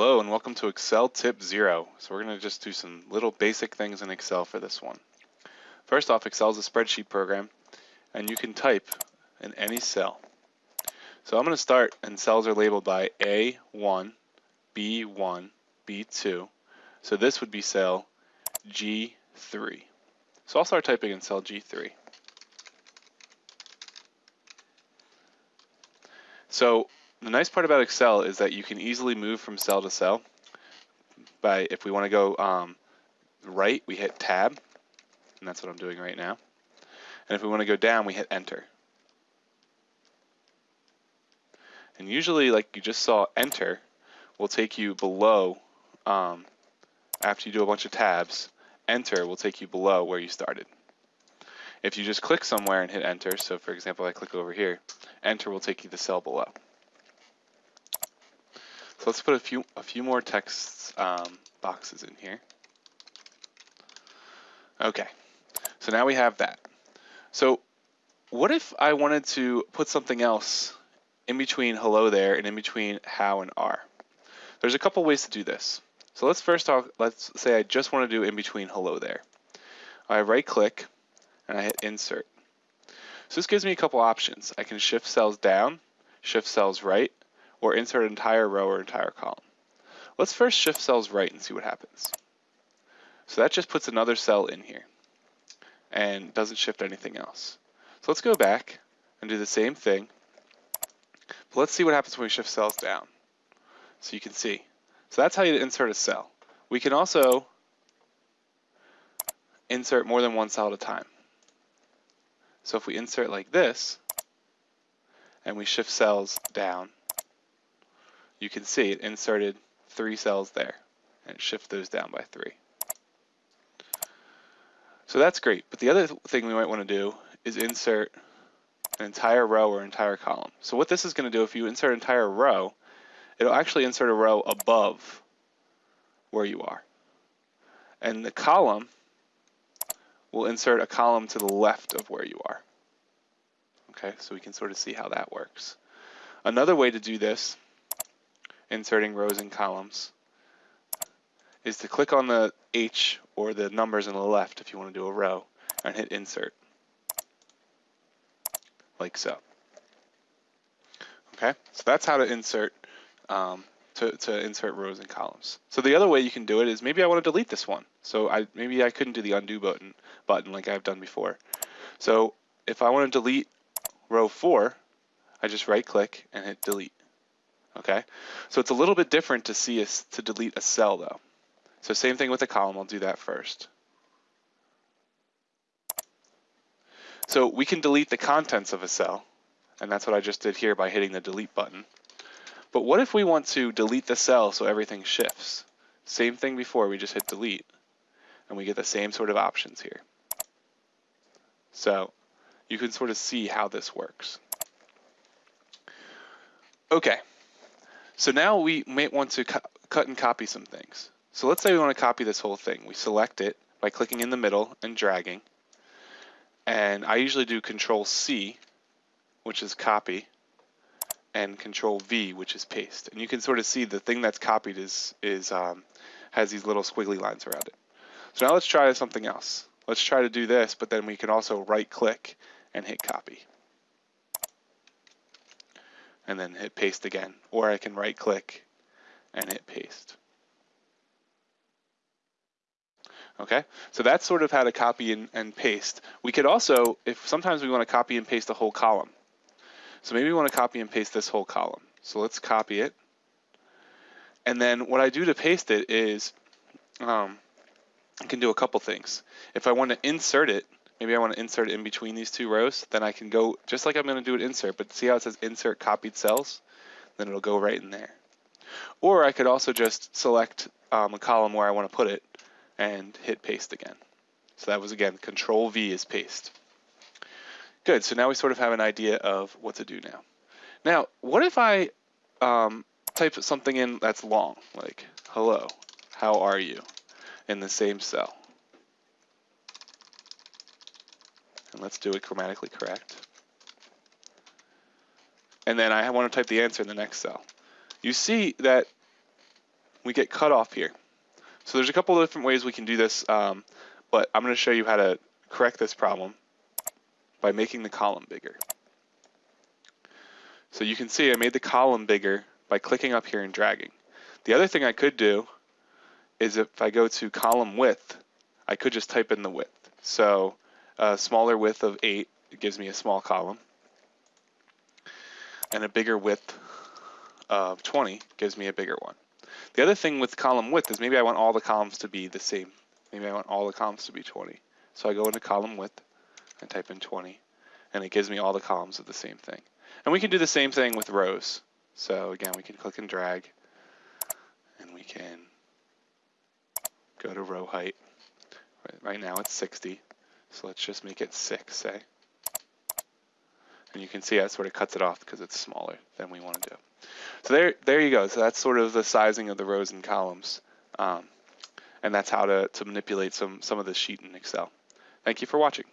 Hello and welcome to Excel Tip 0. So we're going to just do some little basic things in Excel for this one. First off, Excel is a spreadsheet program and you can type in any cell. So I'm going to start and cells are labeled by A1, B1, B2. So this would be cell G3. So I'll start typing in cell G3. So the nice part about Excel is that you can easily move from cell to cell. By if we want to go um, right, we hit Tab, and that's what I'm doing right now. And if we want to go down, we hit Enter. And usually, like you just saw, Enter will take you below, um, after you do a bunch of tabs, Enter will take you below where you started. If you just click somewhere and hit Enter, so for example, I click over here, Enter will take you to the cell below. So let's put a few a few more text um, boxes in here. Okay, so now we have that. So what if I wanted to put something else in between hello there and in between how and are? There's a couple ways to do this. So let's first talk, let's say I just want to do in between hello there. I right click and I hit insert. So this gives me a couple options. I can shift cells down, shift cells right, or insert an entire row or entire column. Let's first shift cells right and see what happens. So that just puts another cell in here and doesn't shift anything else. So let's go back and do the same thing. But let's see what happens when we shift cells down. So you can see. So that's how you insert a cell. We can also insert more than one cell at a time. So if we insert like this, and we shift cells down, you can see it inserted three cells there and shift those down by three. So that's great, but the other thing we might want to do is insert an entire row or entire column. So what this is going to do, if you insert an entire row, it'll actually insert a row above where you are. And the column will insert a column to the left of where you are. Okay, so we can sort of see how that works. Another way to do this inserting rows and columns is to click on the H or the numbers on the left if you want to do a row and hit insert like so. Okay, so that's how to insert um, to, to insert rows and columns. So the other way you can do it is maybe I want to delete this one. So I maybe I couldn't do the undo button button like I've done before. So if I want to delete row four, I just right click and hit delete. Okay, so it's a little bit different to see us to delete a cell though. So same thing with a column, I'll do that first. So we can delete the contents of a cell, and that's what I just did here by hitting the delete button. But what if we want to delete the cell so everything shifts? Same thing before, we just hit delete, and we get the same sort of options here. So you can sort of see how this works. Okay, so now we might want to cu cut and copy some things. So let's say we want to copy this whole thing. We select it by clicking in the middle and dragging. And I usually do Control C, which is copy, and Control V, which is paste. And you can sort of see the thing that's copied is is um, has these little squiggly lines around it. So now let's try something else. Let's try to do this, but then we can also right click and hit copy and then hit paste again. Or I can right click and hit paste. Okay, so that's sort of how to copy and, and, paste. We could also, if sometimes we want to copy and paste a whole column. So maybe we want to copy and paste this whole column. So let's copy it. And then what I do to paste it is um, I can do a couple things. If I want to insert it, maybe I want to insert in between these two rows, then I can go, just like I'm going to do an insert, but see how it says insert copied cells? Then it'll go right in there. Or I could also just select um, a column where I want to put it and hit paste again. So that was again, control V is paste. Good, so now we sort of have an idea of what to do now. Now, what if I um, type something in that's long, like hello, how are you, in the same cell? And let's do it grammatically correct. And then I want to type the answer in the next cell. You see that we get cut off here. So there's a couple of different ways we can do this, um, but I'm going to show you how to correct this problem by making the column bigger. So you can see I made the column bigger by clicking up here and dragging. The other thing I could do is if I go to column width, I could just type in the width. So a smaller width of 8 gives me a small column. And a bigger width of 20 gives me a bigger one. The other thing with column width is maybe I want all the columns to be the same. Maybe I want all the columns to be 20. So I go into column width and type in 20, and it gives me all the columns of the same thing. And we can do the same thing with rows. So again, we can click and drag, and we can go to row height. Right now it's 60, so let's just make it 6, say. And you can see that sort of cuts it off because it's smaller than we want to do. So there, there you go. So that's sort of the sizing of the rows and columns. Um, and that's how to, to manipulate some, some of the sheet in Excel. Thank you for watching.